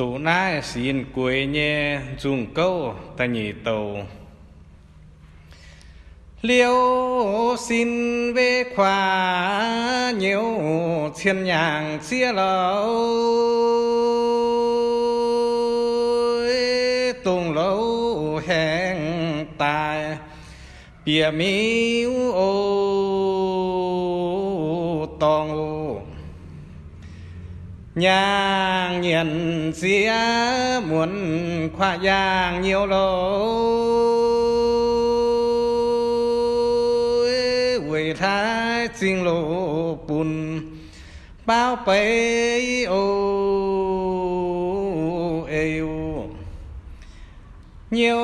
tụ na xin quê nhé, dùng câu ta nhị tàu. Liêu xin về khoa nhiều thiên nhàng chia lâu tung lâu hẹn tài, bìa miu ô, tòng nhà nhang xía muốn khoa giang nhiều lâu quỷ thái xin lộ bùn bao bấy ô yêu nhiều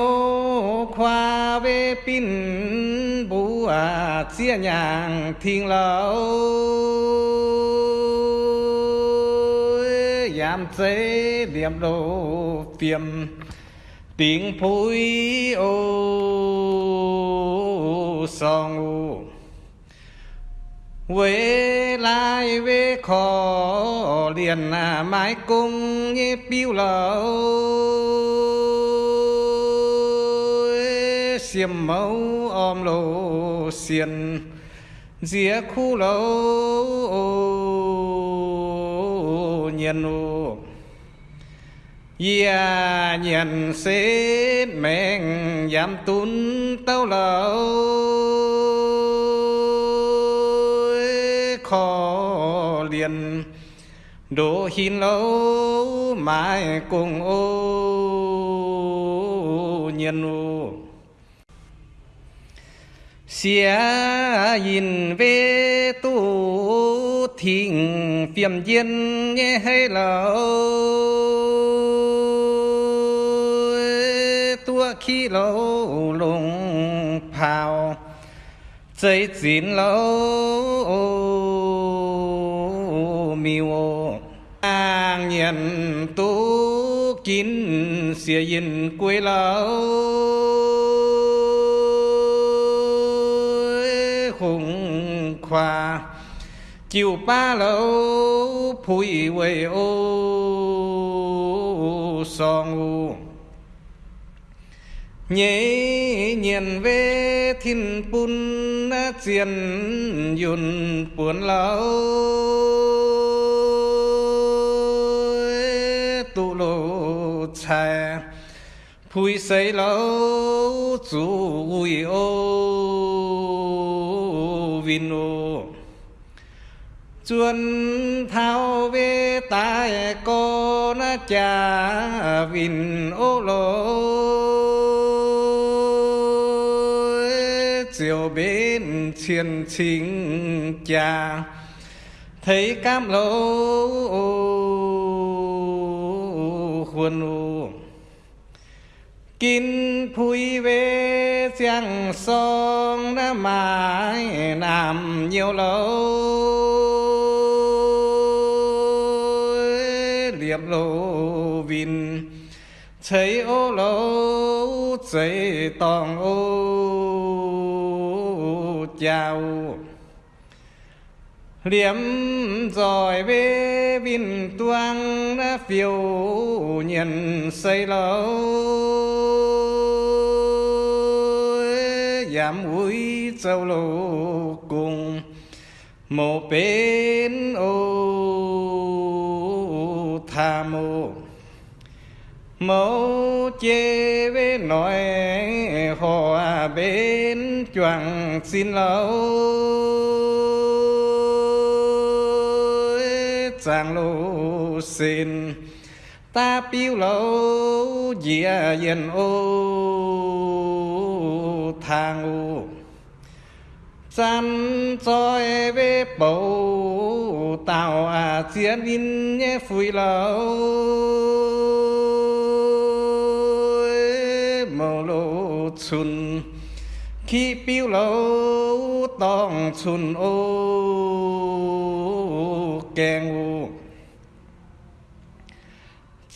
khoa về pin bù à chia nhàng thiên lâu giảm chế điểm đồ phiền tiếng phối ô song ô quê lại về khó liền à mãi cung như piu lâu xiêm mẫu om lô xiên. Dĩa khu lâu nhiên u Ya nhận xếp mẹn giảm tún tao lâu khó liền đổ hin lâu mãi cùng ô nhiên ô xia nhìn về tu thịnh phiền diên nghe hay lâu tua khi lâu lùng phào chơi chín lâu miêu. An nhận tu kín xia yên quê lâu khung khoa, chiều ba lâu phủi quê ô song u. Nhế nhiên về thiên bún chiên yun buồn lâu tu lô cha phui xây lâu chú ui ô vin ô chuân thao về tai con cha vin ô lô. Chiều bên chiến chính cha, thấy cam lô khuôn u. Kín phui về giang sông đã mãi nằm nhiều lâu vin. Thấy ô lâu thấy tòng ô, chào. Liếm giỏi bê vin tuang, đã phiêu nhận xây lâu giảm úi châu lô cùng một bên ô, tha mô mẫu chê với nói hòa bên choàng xin lâu sang lô xin, ta piêu lâu dìa yên ô thang ô chăn choi về bầu tàu à chiến in nhé phùi lâu chun. Khi piu lâu tòng chun ô kèng ô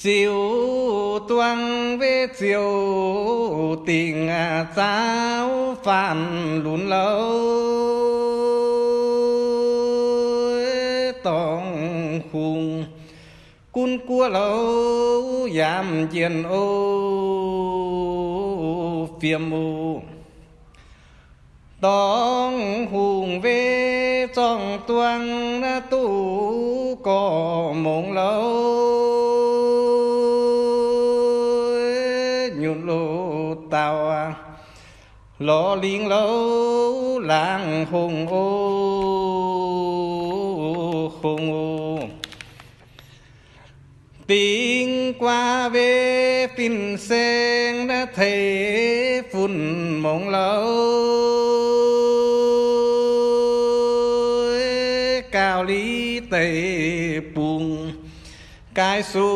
chiều tuang về chiều tình giáo phản lún lâu tòng khung cun cua lâu giảm chiến ô phiêm mù tông hùng về trong tuang tu có mộng lâu. Nhụn lô tàu à, lo liên lâu, làng hùng ô hùng ô. Tiếng qua về phim sen đã thấy mộng lâu cao lý tây buồn cái su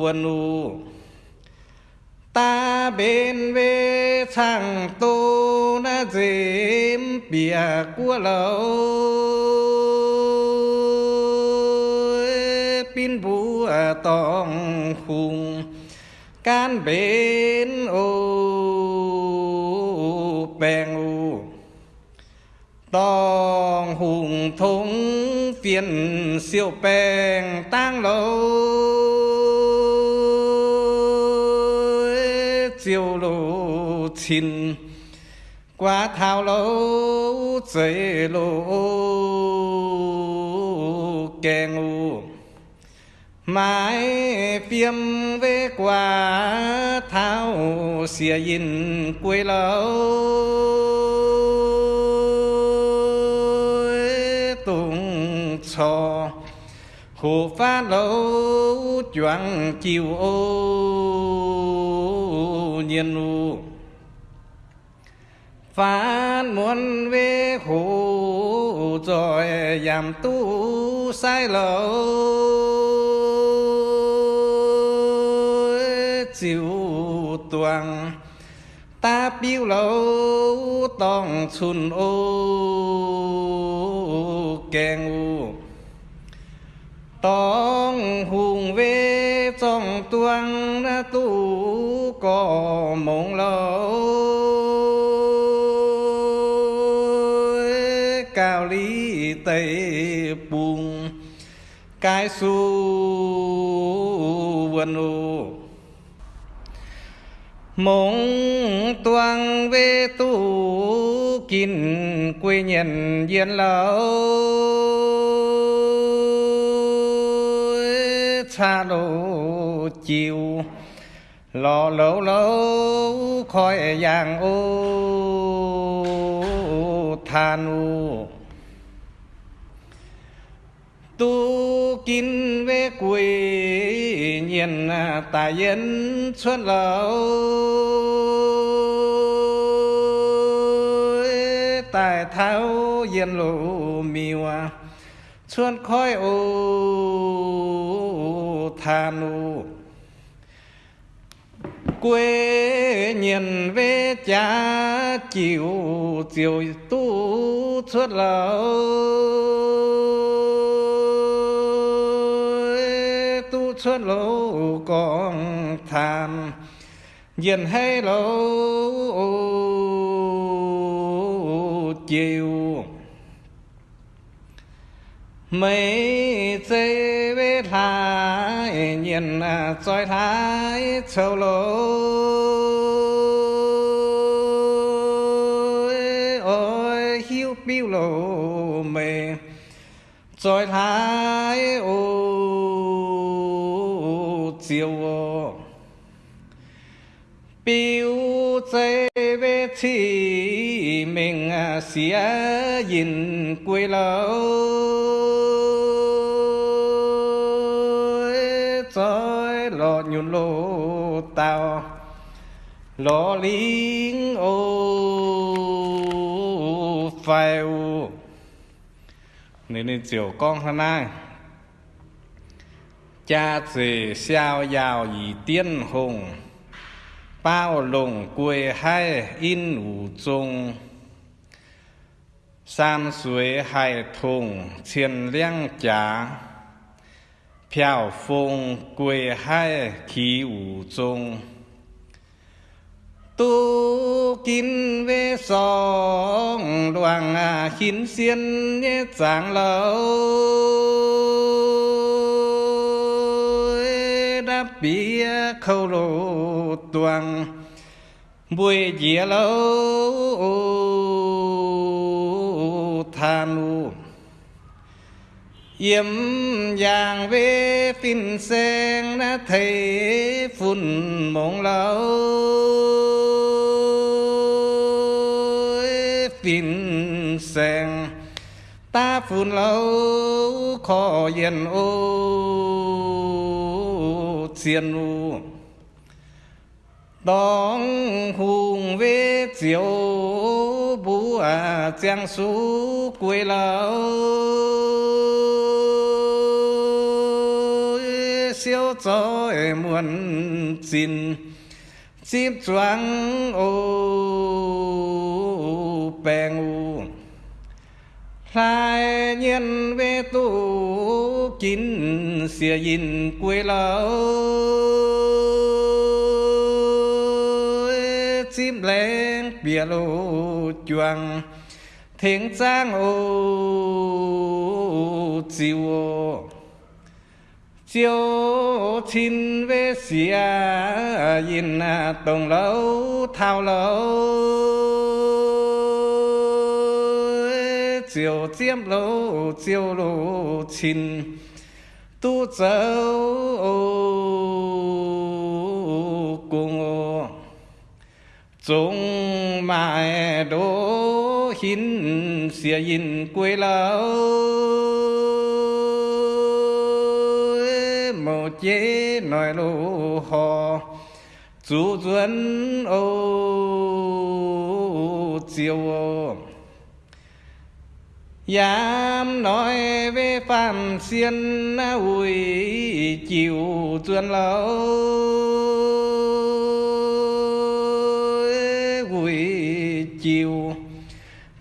vân u. Ta bên về thằng tô na dìm bìa của lâu pin bùa tòng khung can bên ô bèn u, tòng hùng thống phiền siêu bèn tang lâu. Chiều lộ chín qua thao lâu dậy lộ kèn u mãi phiêm về quả thao xìa yên quê lâu tung cho hồ pha lâu choáng chiều ô, nhiên u. Phán muốn về hồ rồi giảm tu sai lâu siêu tuang ta biểu lâu tòng chun ô kèng u tòng hùng về trong tuang na tu có mộng lâu cao lý tây bùng, cái su vân ô mong tuang về tu kín quê nhân diện lâu xa lô chiều, lò lâu lâu khỏi giang ô than ô tu kín về quê nhiên tài yên xuân lâu tài thao yên lộ miêu xuân khói ô than ô quê nhìn về cha chiều chiều tu xuất lâu tu lâu con tham nhìn hay lâu chiều. Mấy dây về thái nhìn à, soi thái sâu lối. Ôi, hiu biu lô mê soi thái chiều chế biu dây về thì mình sẽ nhìn quê lâu trời lo nhún lô tao lo lính ô phèo nên nên chiều con hôm nay cha dì xiao giàu ý tiên hùng. Bao lùng quê hai in ủ trung, san suối hải thùng thiên liang trá phiao phùng quê hai khí ủ trung, tu kín về song đoàn à, khín xiên nhé sáng lâu bia khâu lô tuang bùi dìa lâu than u yếm giang về phim sen đã thấy phun mộng lâu phim sen ta phun lâu khó yên ô chiên u đón hùng về chiều bù à giang su quê lâu. Siêu cho muôn xin, chim choáng ô bèn u lại nhân về tu chín xìa yin quê lâu chim lên bia lô chuang thiên giang ô chiều ô. Chiều chín về xìa yin à, tổng lâu thao lâu chiều chiếm lâu chiều lô chín tu châu cùng chúng mãi đô hin xìa yin quê lâu một chế nói lô hò. Chú duân, ô, chiều ô. Dám nói về phạm xiên ui chiều tuyên lâu ui chiều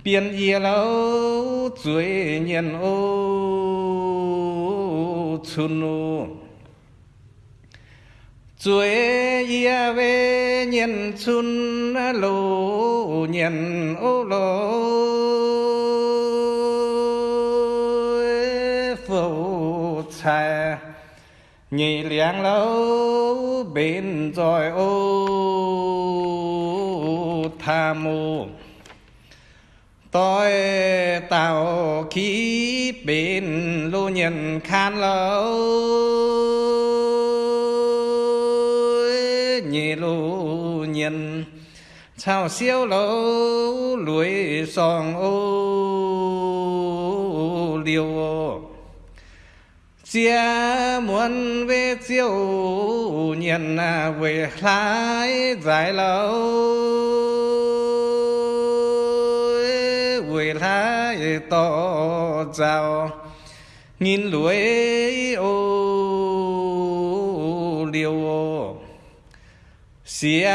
biên y lâu chuối nhân ô, chun ô chuối ia về nhân chun lô nhân ô lô. Xa nhị liang lâu bên rồi ô tha mù. Tôi tạo khí bên lô nhân khan lâu nhị lô nhân. Sao siêu lâu lưỡi song ô liêu ô chia muốn về chiều nhận à về lái dài lâu. Về lái to giàu nghìn lưới ô liều. Xia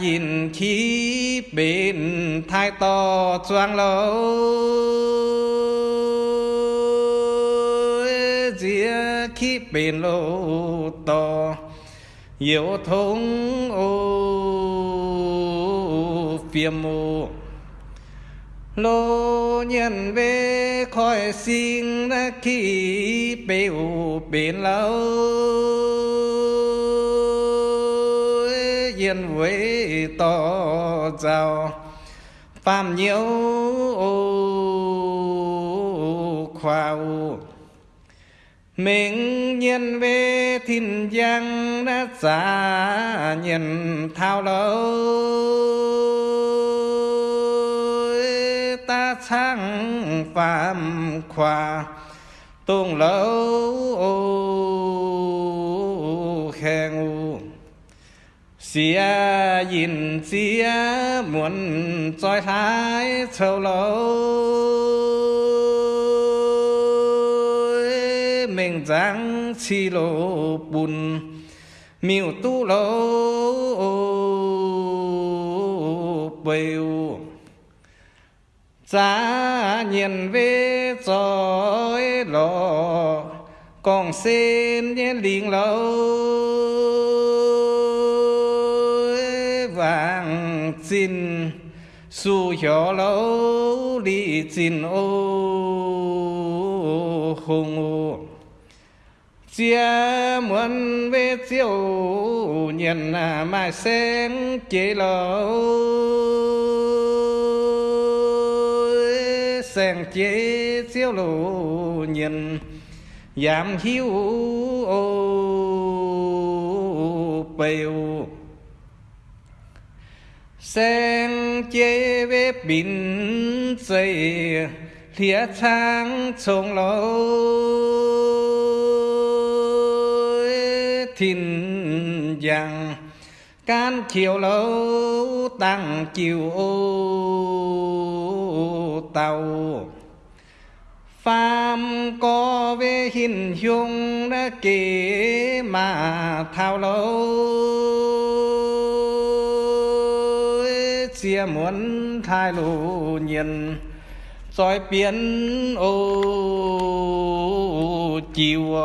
nhìn khí bên thái to choang lâu. Bên lô to, yếu thông ô phiêm mô lô nhân về khỏi xin bê ô bên lâu. Yên với to giàu phàm nhiều ô khoa ô mình nhân về thiên giang đã xa nhìn thao lâu ta sang phạm khoa, tuôn lâu khe ngu. Xia nhìn xia muốn trói thái châu lâu chi lô bùn miêu tu lô bêu giá nhìn về trôi lò, còn xin nhé liền lâu vàng xin su nhỏ lâu đi xin ô hùng ô xia muốn về siêu nhận mai sen chế lâu. Sen chế siêu lộ nhận giảm hiu ô bèo. Sen chế về bình xây lìa thang trông lâu. Thiên giang. Can chiều lâu tăng chiều ô tàu. Phàm có về hình dung đã kể mà thao lâu chia muốn thay lù nhìn, soi biến ô chiều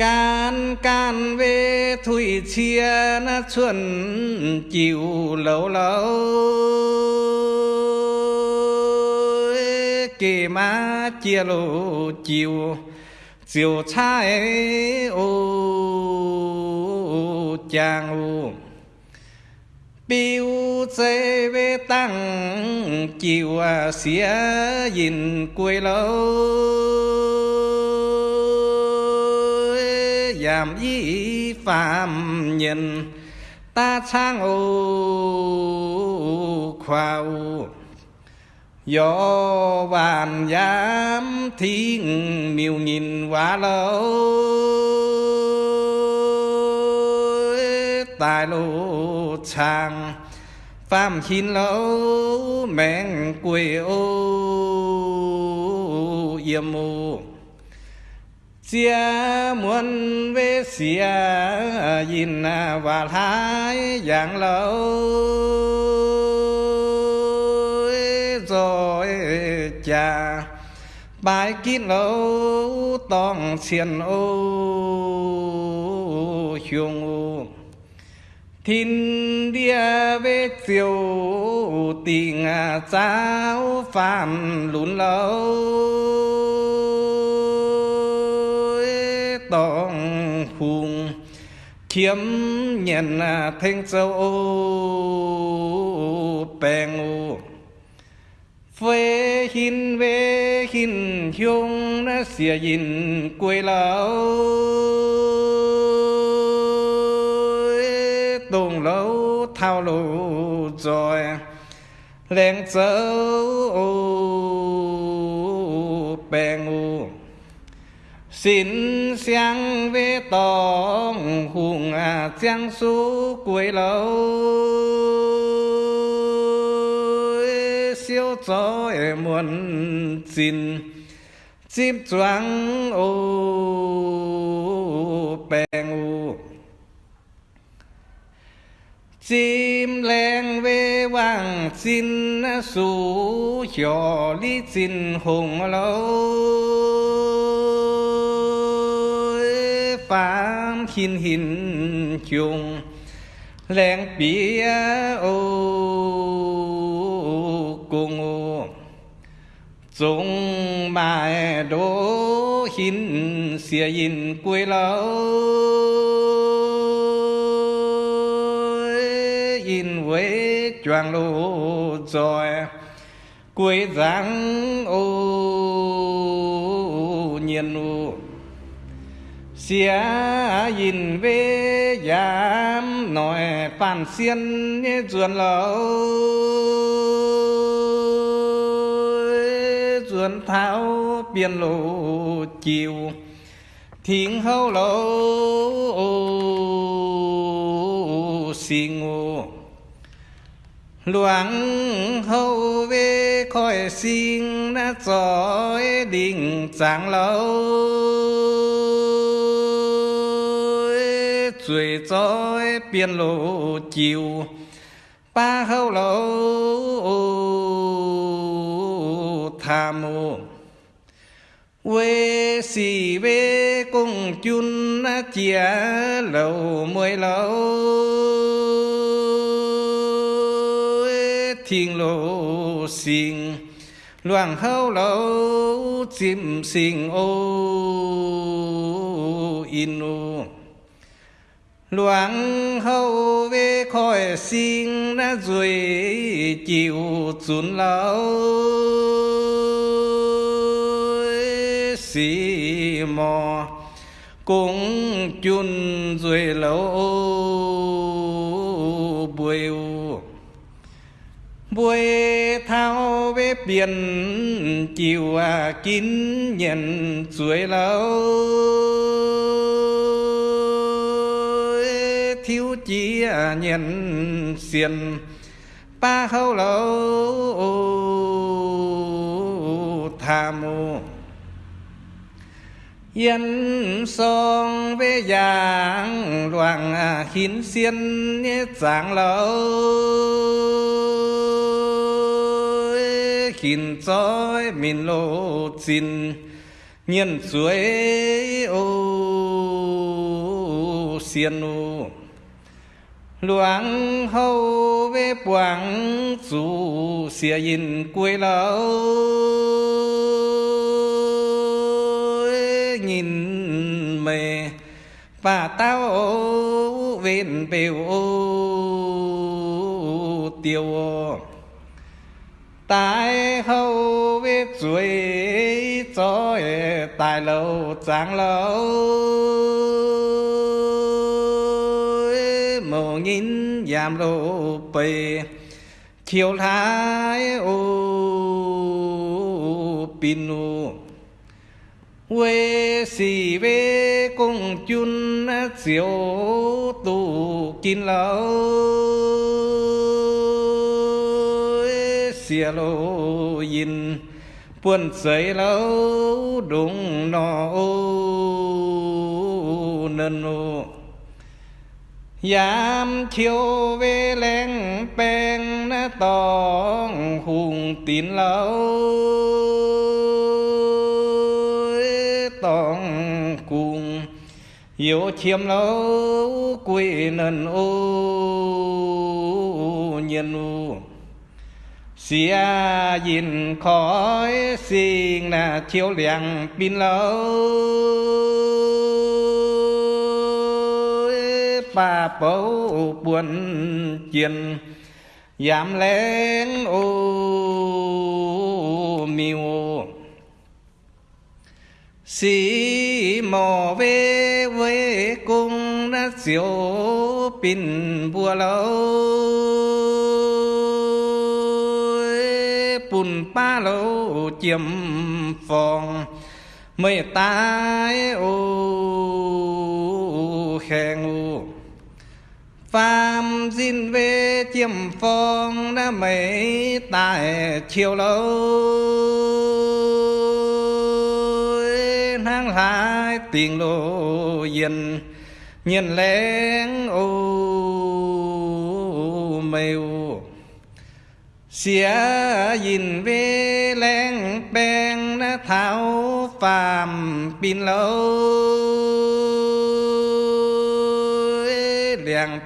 can can về thủy chia na chuẩn chiều lâu lâu. Kì má chia lô chiều chiều trái ô chàng ô biêu chế về tăng chiều à, xía nhìn quê lâu. Giảm y phạm nhân. Ta sang ô khoa ô do bàn giám thiên miêu nhìn quá lâu. Tài lô chàng phàm xin lâu mẹn quê ô yếm ô xia muốn về xia nhìn và thái dạng lâu rồi cha bài kín lâu tòng xiên ô chuông ô thiên địa về chiều tình giáo phàm lún lâu kiếm nhận à, thanh châu bèn bèng ô hin về hin hiông nó xìa nhìn quê lão. Tùng lâu thao lù rồi lên châu bèn u xin sáng về tòng hùng à giang số cuối lâu siêu cho em muốn xin chim choáng ô bèn ô chim len về vàng xin số nhỏ lý xin hùng lâu phàm hin hin chung len bia ô cùng ô dùng mai đố hin xìa in quê lâu. In với choàng lô rồi. Quê giáng ô nhiên ô xia nhìn về giảm nói phản xiên ruồn lâu ruồn tháo biên lộ chiều thiên hâu lâu xin ngô loãng hâu về khỏi xin đã giỏi đình sáng lâu suy giỏi biên lộ chiều. Ba hậu lộ tham mô. Quê xì bê cùng chun chia lầu mười lâu thiên lộ xin loạn hậu lầu chim xin ô in ô loạn hậu về khỏi sinh đã rồi chịu chốn lâu xì mò cũng chun rồi lâu buổi buổi thao về biển chiều à kín nhận rồi lâu chi nhìn xiên ba hâu lâu tha mô. Yên song về giang loạn khiến xiên giang lâu khiến trói mình lộ xin. Nhiên suối ô xiên ô loạn hậu về quảng dù xìa nhìn quê lâu. Nhìn mẹ và tao bên bèo tiêu. Tại hậu về chuối cho tại lâu tráng lâu. Nghìn giảm lộ bề chiều thái ô pinu we quê xì về công chun diệu tu kín lâu xìa lô yin buồn sấy lâu đúng nó ô nân ô. Yam chiêu về lên bèn na tòng hùng tín lâu tòng cùng yêu chiêm lâu quỷ nần ô nhân u. Xia nhìn khói xin là chiếu liang pin lâu ba bấu buồn chiên giảm lên ô miêu xì mò về với cung đã diệu pin bùa lâu. Bùn ba lâu chiếm phòng. Mây tai ô khen ô Phạm xin về chiêm phong đã mấy tại chiều lâu. Nang lại tiền lộ yên Nhìn lén ô mèo. Ô Xía nhìn về lén bèn đã tháo phàm pin lâu.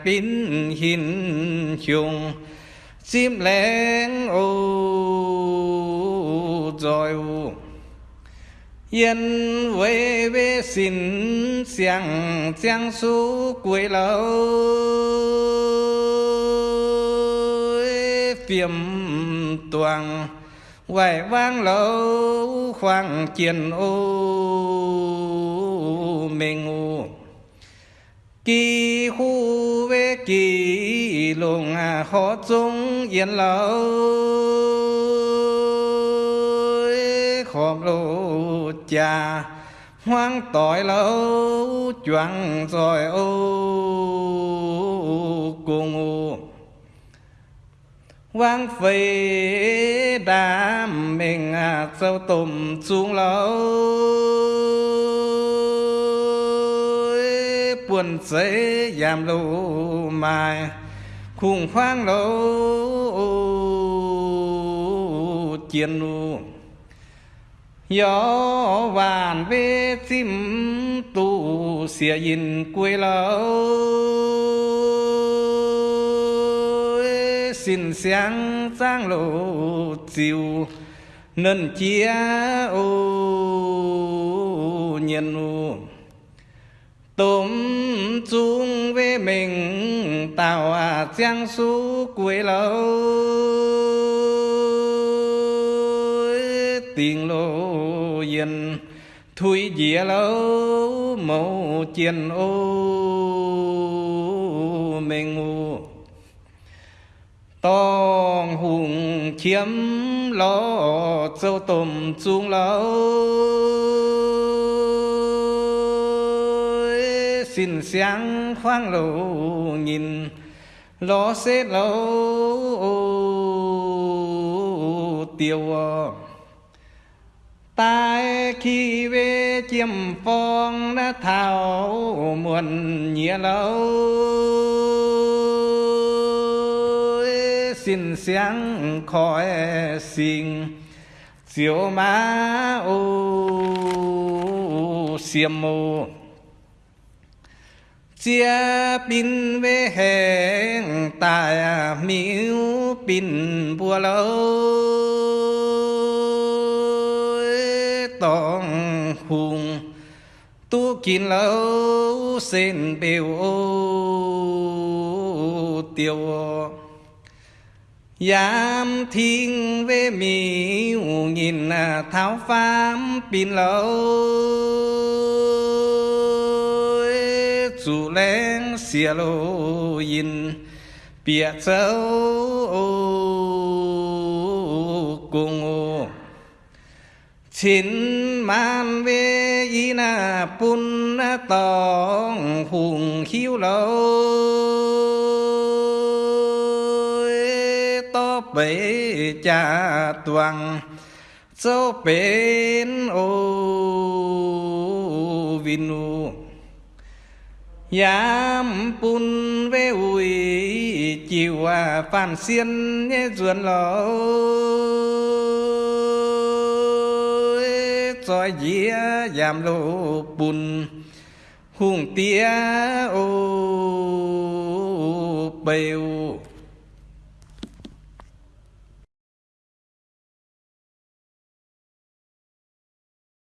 Liang hin chung. Chim lén ô rồi ô yên với về xin xiang xiang su quê lâu. Phiếm toàn hoài vang lâu khoang chiến ô mình ngủ kỳ khu kỳ lùng à, khó chung yên lâu. Khom lô cha, hoang tỏi lâu, choáng rồi ô cùng ô quang phê đám mình à sâu tùm xuống lâu. Quân dễ giảm lũ mai khủng hoang lâu chiến lũ. Gió vàn về chim tu xìa nhìn quê lâu xin sáng sáng lộ chiều nên chia ô tôm chung với mình, tàu à giang su quê lâu. Tiếng lô yên thui dĩa lâu mẫu chiến ô mình ngu. Tòng hùng chiếm lo châu tôm chung lâu. Xin sáng khoang lâu nhìn lo xế lâu tiêu tai khi về chiêm phong đã thảo muôn nhía lâu xin sáng khỏi xin chiều má ô xiêm mô chia pin về hẹn tại miếu pin bùa lâu. Tòng hùng, tu kín lâu sen biểu tiêu Giám thiên về miếu nhìn tháo phám pin lâu chủ lên xìa lô yin bịa châu cùng ô chín man về y na pun na tòng hùng hiu lâu e to bể cha toàn châu bên ô vinu. Yam pun ve ui, chiều à phản xiên nhé ruồn lỗ. Cho dĩa giảm lô bùn, hùng tía ô bèo